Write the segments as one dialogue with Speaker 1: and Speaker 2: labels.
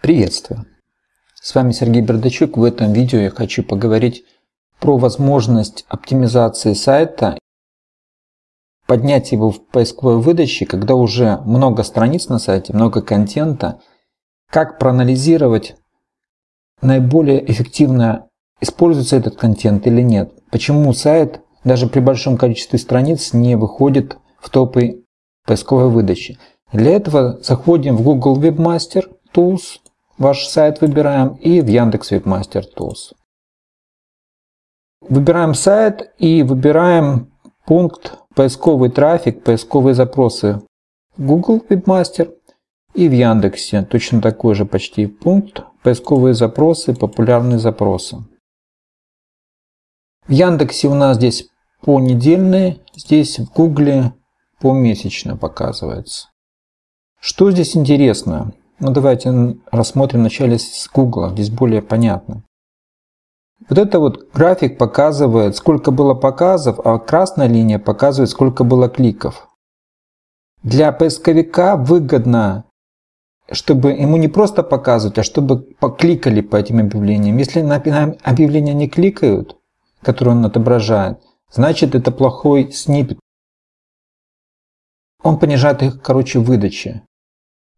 Speaker 1: Приветствую! С вами Сергей Бердачук. В этом видео я хочу поговорить про возможность оптимизации сайта, поднять его в поисковой выдаче, когда уже много страниц на сайте, много контента, как проанализировать наиболее эффективно, используется этот контент или нет, почему сайт даже при большом количестве страниц не выходит в топы поисковой выдачи. Для этого заходим в Google Webmaster Tools, ваш сайт выбираем и в Яндекс Webmaster Tools. Выбираем сайт и выбираем пункт поисковый трафик, поисковые запросы Google Webmaster и в Яндексе точно такой же почти пункт поисковые запросы, популярные запросы. В Яндексе у нас здесь понедельные, здесь в Гугле помесячно показывается. Что здесь интересно? Ну давайте рассмотрим вначале с Google, здесь более понятно. Вот это вот график показывает, сколько было показов, а классная линия показывает, сколько было кликов. Для поисковика выгодно, чтобы ему не просто показывать, а чтобы покликали по этим объявлениям. Если на объявления не кликают, которые он отображает, значит это плохой снипет. Он понижает их, короче, выдачи.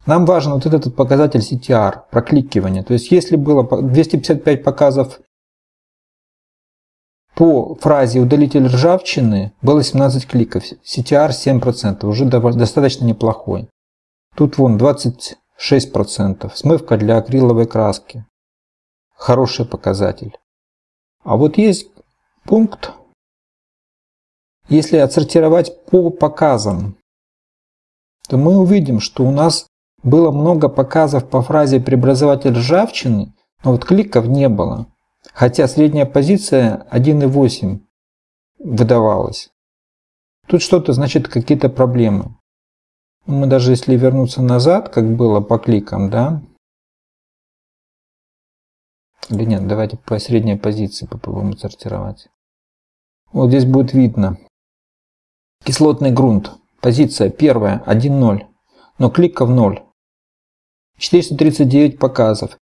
Speaker 1: Нам важен вот этот показатель CTR, прокликивание. То есть если было 255 показов по фразе «удалитель ржавчины», было 17 кликов, CTR 7%, уже достаточно неплохой. Тут вон 26%, смывка для акриловой краски. Хороший показатель. А вот есть пункт, если отсортировать по показам, то мы увидим, что у нас было много показов по фразе «преобразователь ржавчины», но вот кликов не было. Хотя средняя позиция 1,8 выдавалась. Тут что-то, значит, какие-то проблемы. Мы даже если вернуться назад, как было по кликам, да? Или нет, давайте по средней позиции попробуем сортировать. Вот здесь будет видно. Кислотный грунт. Позиция первая 1,0, но кликов 0. 439 показов.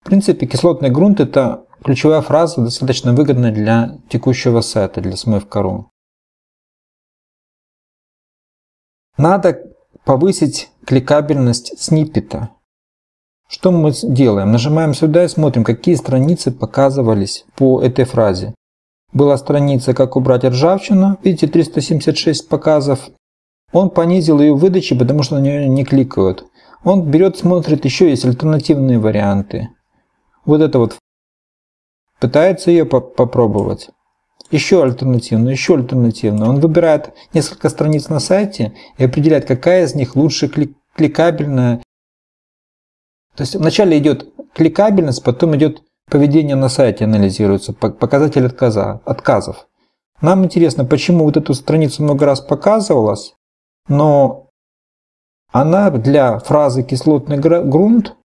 Speaker 1: В принципе, кислотный грунт – это ключевая фраза, достаточно выгодная для текущего сайта, для смывка.ру. Надо повысить кликабельность сниппета. Что мы делаем? Нажимаем сюда и смотрим, какие страницы показывались по этой фразе. Была страница «Как убрать ржавчину». Видите, 376 показов. Он понизил ее выдачи, потому что на нее не кликают. Он берет, смотрит, еще есть альтернативные варианты. Вот это вот. Пытается ее по попробовать. Еще альтернативно, еще альтернативно. Он выбирает несколько страниц на сайте и определяет, какая из них лучше клик кликабельная. То есть вначале идет кликабельность, потом идет поведение на сайте анализируется, показатель отказа, отказов. Нам интересно, почему вот эту страницу много раз показывалась, но она для фразы «кислотный грунт»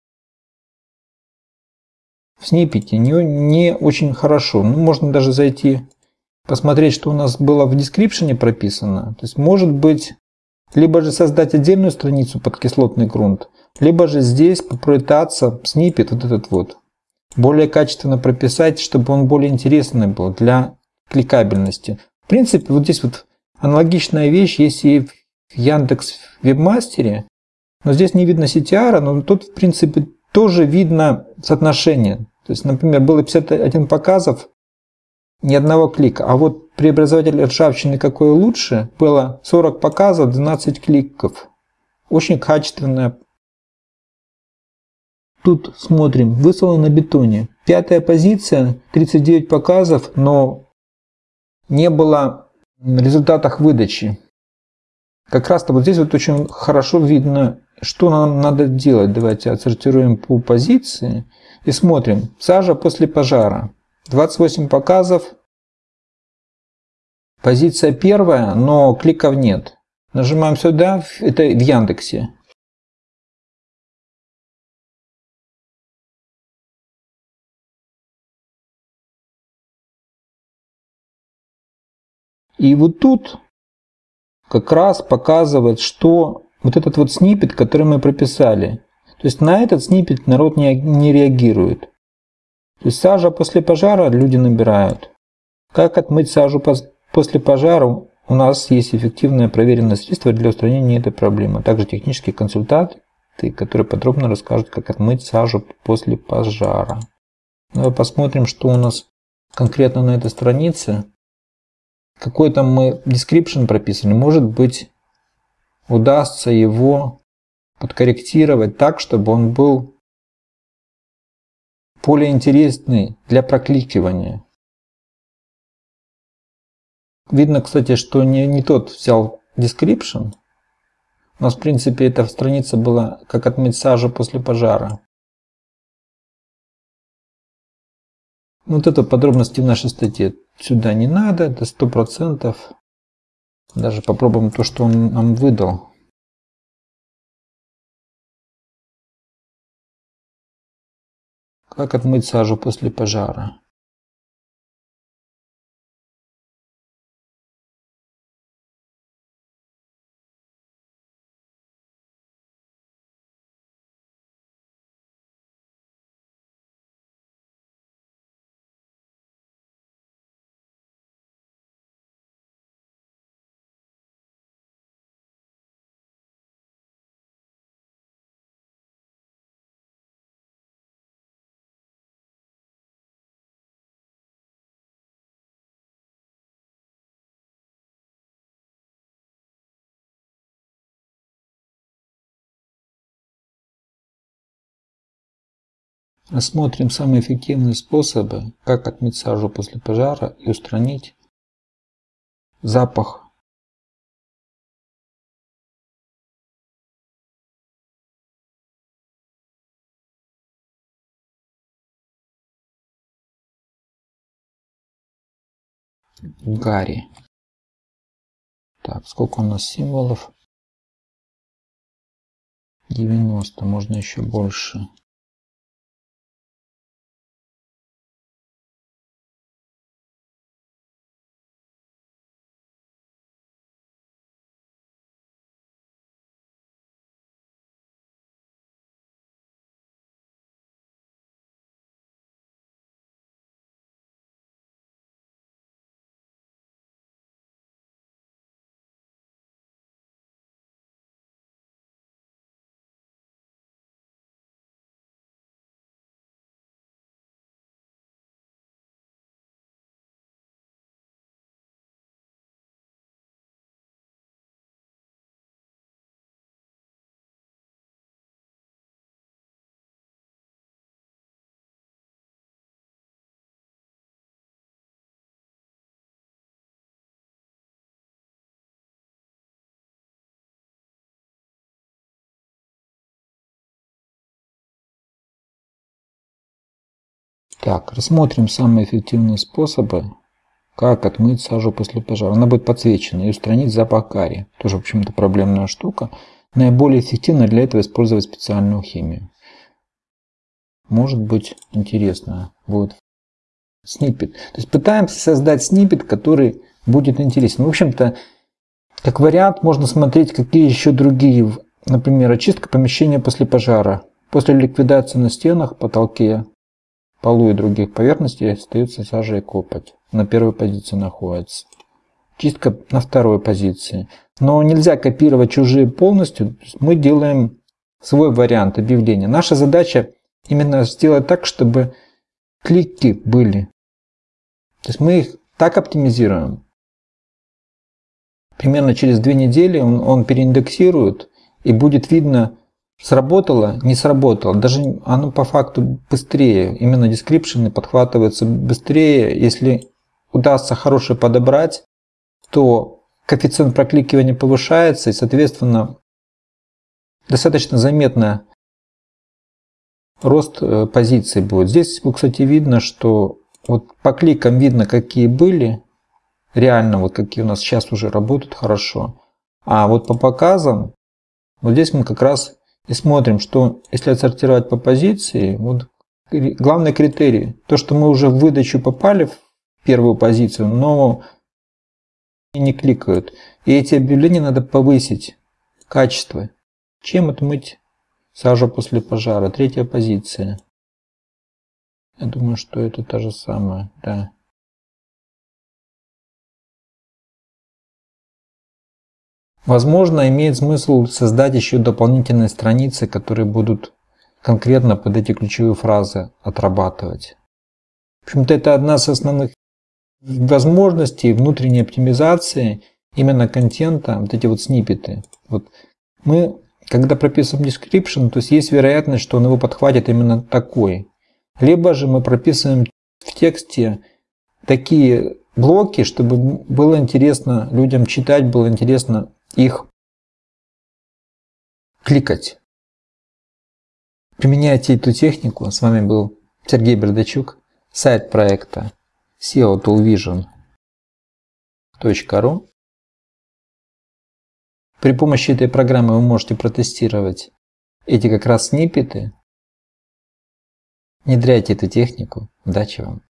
Speaker 1: в сниппете не, не очень хорошо. Ну, можно даже зайти, посмотреть, что у нас было в дескрипшене прописано. То есть, может быть, либо же создать отдельную страницу под кислотный грунт, либо же здесь попытаться сниппет, вот этот вот, более качественно прописать, чтобы он более интересный был для кликабельности. В принципе, вот здесь вот аналогичная вещь есть и в в Яндекс Вебмастере, но здесь не видно CTR, но тут, в принципе, тоже видно соотношение. То есть, например, было 51 показов, ни одного клика. А вот преобразователь ржавчины какой лучше, было 40 показов, 12 кликов. Очень качественная. Тут смотрим, выслано на бетоне. Пятая позиция, 39 показов, но не было результатах выдачи. Как раз-то вот здесь вот очень хорошо видно, что нам надо делать. Давайте отсортируем по позиции и смотрим. Сажа после пожара. 28 показов. Позиция первая, но кликов нет. Нажимаем сюда, это в Яндексе. И вот тут как раз показывает, что вот этот вот снипет, который мы прописали. То есть на этот снипет народ не, не реагирует. То есть сажа после пожара люди набирают. Как отмыть сажу после пожара? У нас есть эффективное проверенное средство для устранения этой проблемы. Также технические консультанты, которые подробно расскажут, как отмыть сажу после пожара. Давай посмотрим, что у нас конкретно на этой странице. Какой там мы description прописали. Может быть, удастся его подкорректировать так, чтобы он был более интересный для прокликивания. Видно, кстати, что не, не тот взял description. У нас, в принципе, эта страница была как отмыть сажу после пожара. Вот это подробности в нашей статье сюда не надо, это сто процентов. Даже попробуем то, что он нам выдал. Как отмыть сажу после пожара? Рассмотрим самые эффективные способы, как отмыть сажу после пожара и устранить запах гари. Так, сколько у нас символов? 90, можно еще больше. Так, рассмотрим самые эффективные способы, как отмыть сажу после пожара. Она будет подсвечена и устранить запах кари. Тоже, в общем-то, проблемная штука. Наиболее эффективно для этого использовать специальную химию. Может быть интересно будет снипет. То есть пытаемся создать снипет, который будет интересен. В общем-то, как вариант можно смотреть, какие еще другие, например, очистка помещения после пожара. После ликвидации на стенах, потолке, полу и других поверхностей остается сажа и копоть. На первой позиции находится. Чистка на второй позиции. Но нельзя копировать чужие полностью. Мы делаем свой вариант объявления. Наша задача именно сделать так, чтобы клики были. То есть мы их так оптимизируем. Примерно через две недели он, он переиндексирует и будет видно, Сработало, не сработало. Даже оно по факту быстрее. Именно description ы подхватываются быстрее. Если удастся хороший подобрать, то коэффициент прокликивания повышается и, соответственно, достаточно заметно рост э, позиций будет. Здесь, кстати, видно, что вот по кликам видно, какие были, реально вот какие у нас сейчас уже работают хорошо. А вот по показам, вот здесь мы как раз и смотрим, что если отсортировать по позиции, вот главный критерий, то, что мы уже в выдачу попали в первую позицию, но не кликают. И эти объявления надо повысить Качество. Чем отмыть сажу после пожара? Третья позиция. Я думаю, что это та же самая, да. Возможно, имеет смысл создать еще дополнительные страницы, которые будут конкретно под эти ключевые фразы отрабатывать. В общем-то, это одна из основных возможностей внутренней оптимизации именно контента, вот эти вот сниппеты. Вот мы, когда прописываем description, то есть есть вероятность, что он его подхватит именно такой. Либо же мы прописываем в тексте такие блоки, чтобы было интересно людям читать, было интересно их кликать. Применяйте эту технику. С вами был Сергей Бердачук, сайт проекта SEO Toolvision.ru. При помощи этой программы вы можете протестировать эти как раз сниппеты. Внедряйте эту технику. Удачи вам!